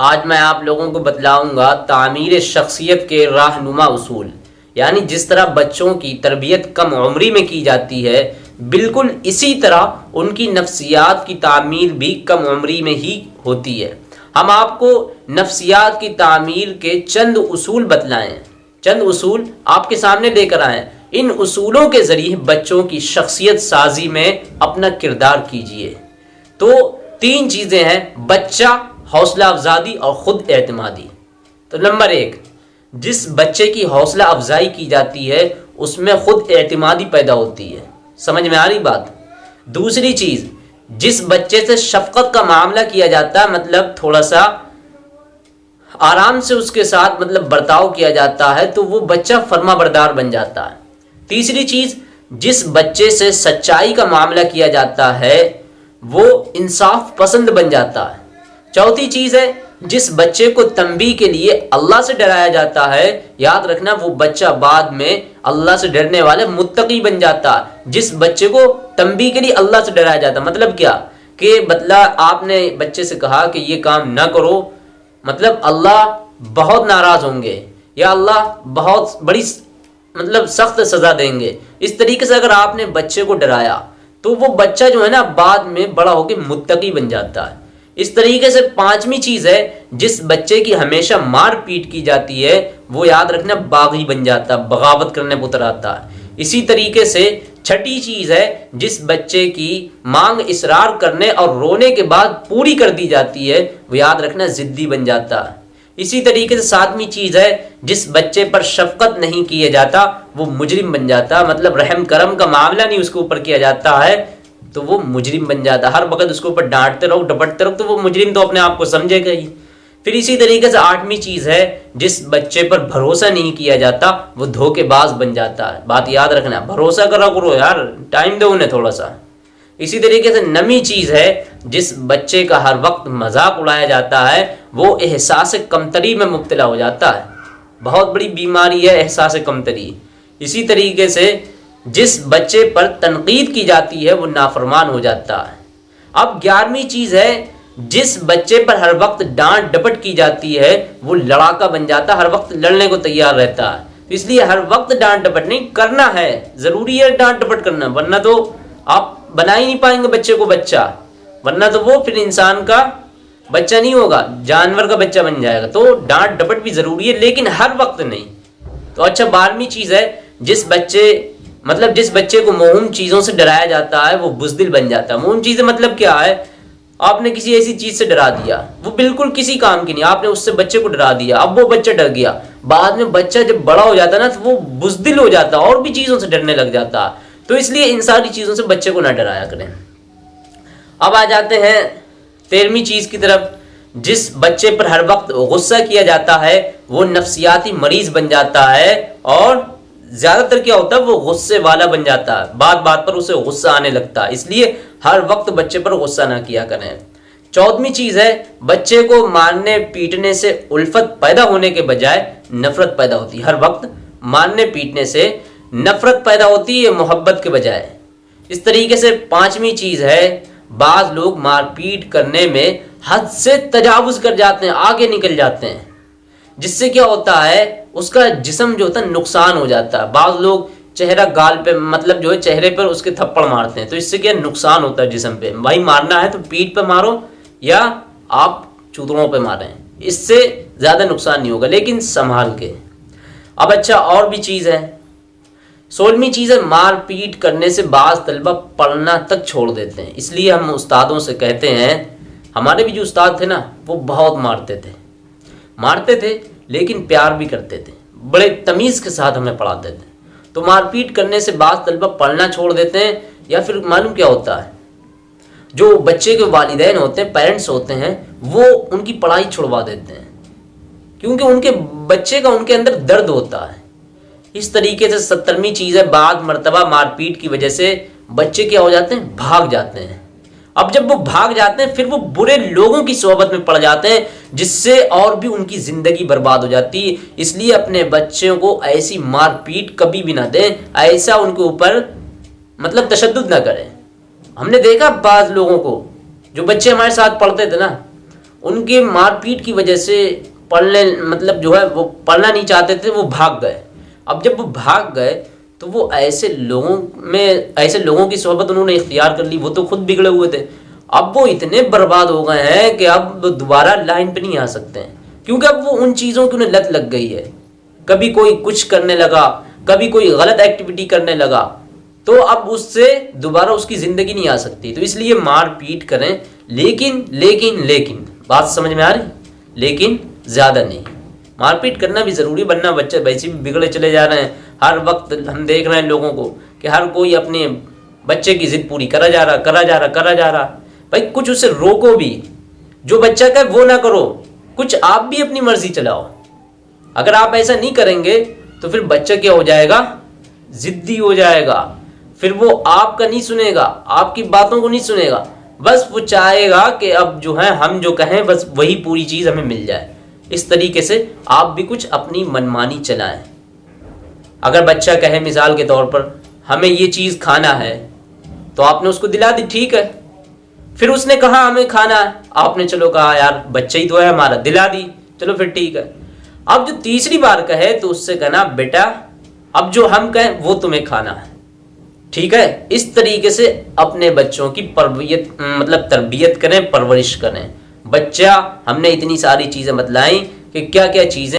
आज मैं आप लोगों को बतलाऊँगा तामीर शख्सियत के रहनुमा उसूल। यानी जिस तरह बच्चों की तरबियत कम उम्री में की जाती है, बिल्कुल इसी तरह उनकी नफ्सियात की तामीर भी कम उम्री में ही होती है। हम आपको नफ्सियात की तामीर के चंद उसूल बतलाएँ। चंद उसूल आपके सामने लेकर आए। इन उसूलों के ज़रिए बच्चों की शख्सियत साजी में अपना किरदार कीजिए। तो तीन चीज़ें हैं, बच्चा हौसला अफजादी और ख़ुद एतमादी। तो नंबर एक, जिस बच्चे की हौसला अफजाई की जाती है, उसमें ख़ुद एतमादी पैदा होती है। समझ में आ रही बात? दूसरी चीज़, जिस बच्चे से शफकत का मामला किया जाता है मतलब थोड़ा सा आराम से उसके साथ मतलब बर्ताव किया जाता है तो वो बच्चा फर्मा बरदार बन जाता है। तीसरी चीज़, जिस बच्चे से सच्चाई का मामला किया जाता है, वो इंसाफ पसंद बन जाता है। चौथी चीज़ है, जिस बच्चे को तंबी के लिए अल्लाह से डराया जाता है, याद रखना वो बच्चा बाद में अल्लाह से डरने वाले मुत्तकी बन जाता, जिस बच्चे को तंबी के लिए अल्लाह से डराया जाता। मतलब क्या? कि बदला आपने बच्चे से कहा कि ये काम ना करो मतलब अल्लाह बहुत नाराज़ होंगे, या अल्लाह बहुत बड़ी मतलब सख्त सजा देंगे। इस तरीके से अगर आपने बच्चे को डराया तो वो बच्चा जो है ना, बाद में बड़ा होकर मुत्तकी बन जाता है। इस तरीके से पांचवी चीज़ है, जिस बच्चे की हमेशा मार पीट की जाती है, वो याद रखना बागी बन जाता है बगावत करने पर उतर आता है। इसी तरीके से छठी चीज़ है, जिस बच्चे की मांग इसरार करने और रोने के बाद पूरी कर दी जाती है, वो याद रखना जिद्दी बन जाता है। इसी तरीके से सातवीं चीज़ है, जिस बच्चे पर शफकत नहीं किया जाता, वो मुजरिम बन जाता मतलब रहम करम का मामला नहीं उसके ऊपर किया जाता है तो वो मुजरिम बन जाता। हर वक्त उसके ऊपर डांटते रहो, डपटते रहो तो वो मुजरिम तो अपने आप को समझेगा ही फिर इसी तरीके से आठवीं चीज़ है, जिस बच्चे पर भरोसा नहीं किया जाता, वो धोखेबाज बन जाता है। बात याद रखना, भरोसा करा, करो यार, टाइम दो उन्हें थोड़ा सा इसी तरीके से नमी चीज़ है, जिस बच्चे का हर वक्त मज़ाक उड़ाया जाता है, वो एहसास कमतरी में मुबतला हो जाता है। बहुत बड़ी बीमारी है एहसास कमतरी। इसी तरीके से जिस बच्चे पर तनकीद की जाती है, वो नाफरमान हो जाता है। अब ग्यारहवीं चीज़ है, जिस बच्चे पर हर वक्त डांट डपट की जाती है, वो लड़ाका बन जाता है, हर वक्त लड़ने को तैयार रहता है। तो इसलिए हर वक्त डांट डपट नहीं, करना है, ज़रूरी है डांट डपट करना, वरना तो आप बना ही नहीं पाएँगे बच्चे को बच्चा। वरना तो वो फिर इंसान का बच्चा नहीं होगा, जानवर का बच्चा बन जाएगा। तो डांट डपट भी ज़रूरी है, लेकिन हर वक्त नहीं। तो अच्छा बारहवीं चीज़ है, जिस बच्चे मतलब जिस बच्चे को मोहम चीज़ों से डराया जाता है, वो बुजदिल बन जाता है। मोहम चीज़ें मतलब क्या है? आपने किसी ऐसी चीज़ से डरा दिया। वो बिल्कुल किसी काम की नहीं, आपने उससे बच्चे को डरा दिया। अब वो बच्चा डर गया। बाद में बच्चा जब बड़ा हो जाता ना तो वो बुजदिल हो जाता, और भी चीज़ों से डरने लग जाता। तो इसलिए इन सारी चीज़ों से बच्चे को ना डराया करें। अब आ जाते हैं तेरहवीं चीज़ की तरफ़। जिस बच्चे पर हर वक्त गुस्सा किया जाता है, वो नफ्सियाती मरीज़ बन जाता है, और ज़्यादातर क्या होता है, वो गुस्से वाला बन जाता है। बात बात पर उसे गुस्सा आने लगता है। इसलिए हर वक्त बच्चे पर गुस्सा ना किया करें। चौदहवीं चीज़ है, बच्चे को मारने पीटने से उल्फत पैदा होने के बजाय नफरत पैदा होती है। हर वक्त मारने पीटने से नफरत पैदा होती है मोहब्बत के बजाय। इस तरीके से पांचवी चीज़ है, बाज लोग मारपीट करने में हद से तजावुज कर जाते हैं, आगे निकल जाते हैं। जिससे क्या होता है, उसका जिसम जो होता है, नुकसान हो जाता है। बाद लोग चेहरा गाल पे मतलब जो है, चेहरे पर उसके थप्पड़ मारते हैं। तो इससे क्या नुकसान होता है जिसम पे? भाई मारना है तो पीठ पे मारो या आप चूतड़ों पे मारें। इससे ज़्यादा नुकसान नहीं होगा, लेकिन संभाल के। अब अच्छा और भी चीज़ है। सोलहवीं चीज़ है, मार पीट करने से बाज तलबा पढ़ना तक छोड़ देते हैं। इसलिए हम उस्तादों से कहते हैं, हमारे भी जो उस्ताद थे ना, वो बहुत मारते थे। मारते थे, लेकिन प्यार भी करते थे। बड़े तमीज़ के साथ हमें पढ़ाते थे। तो मारपीट करने से बाद तलबा पढ़ना छोड़ देते हैं, या फिर मालूम क्या होता है? जो बच्चे के वालदेन होते हैं, पेरेंट्स होते हैं, वो उनकी पढ़ाई छुड़वा देते हैं। क्योंकि उनके बच्चे का उनके अंदर दर्द होता है। इस तरीके से सत्तरवीं चीज़ है बाद मरतबा मारपीट की वजह से बच्चे क्या हो जाते हैं? भाग जाते हैं। अब जब वो भाग जाते हैं, फिर वो बुरे लोगों की सोहबत में पड़ जाते हैं जिससे और भी उनकी ज़िंदगी बर्बाद हो जाती। इसलिए अपने बच्चों को ऐसी मारपीट कभी भी ना दें, ऐसा उनके ऊपर मतलब तशद ना करें। हमने देखा बाद लोगों को, जो बच्चे हमारे साथ पढ़ते थे ना, उनके मारपीट की वजह से पढ़ने मतलब जो है वो पढ़ना नहीं चाहते थे, वो भाग गए। अब जब वो भाग गए तो वो ऐसे लोगों में, ऐसे लोगों की सोहबत उन्होंने इख्तियार कर ली, वो तो खुद बिगड़े हुए थे। अब वो इतने बर्बाद हो गए हैं कि अब दोबारा लाइन पे नहीं आ सकते हैं। क्योंकि अब वो उन चीज़ों की उन्हें लत लग गई है। कभी कोई कुछ करने लगा, कभी कोई गलत एक्टिविटी करने लगा तो अब उससे दोबारा उसकी ज़िंदगी नहीं आ सकती। तो इसलिए मार पीट करें, लेकिन लेकिन लेकिन, बात समझ में आ रही? लेकिन ज़्यादा नहीं। मारपीट करना भी ज़रूरी बनना बच्चे वैसे भी बिगड़े चले जा रहे हैं। हर वक्त हम देख रहे हैं लोगों को कि हर कोई अपने बच्चे की ज़िद पूरी करा जा रहा, करा जा रहा, करा जा रहा। भाई, कुछ उसे रोको भी। जो बच्चा कहे, वो ना करो। कुछ आप भी अपनी मर्ज़ी चलाओ। अगर आप ऐसा नहीं करेंगे तो फिर बच्चा क्या हो जाएगा? जिद्दी हो जाएगा। फिर वो आपका नहीं सुनेगा, आपकी बातों को नहीं सुनेगा। बस वो चाहेगा कि अब जो है, हम जो कहें, बस वही पूरी चीज़ हमें मिल जाए। इस तरीके से आप भी कुछ अपनी मनमानी चलाएँ। अगर बच्चा कहे, मिसाल के तौर पर, हमें ये चीज़ खाना है तो आपने उसको दिला दी, ठीक है। फिर उसने कहा, हमें खाना है। आपने चलो कहा, यार, बच्चा ही तो है, हमारा दिला दी। चलो फिर ठीक है। अब जो तीसरी बार कहे तो उससे कहना, बेटा, अब जो हम कहें, वो तुम्हें खाना है। ठीक है? इस तरीके से अपने बच्चों की परबियत मतलब तरबियत करें, परवरिश करें। बच्चा, हमने इतनी सारी चीज़ें बतलाई कि क्या क्या चीज़ें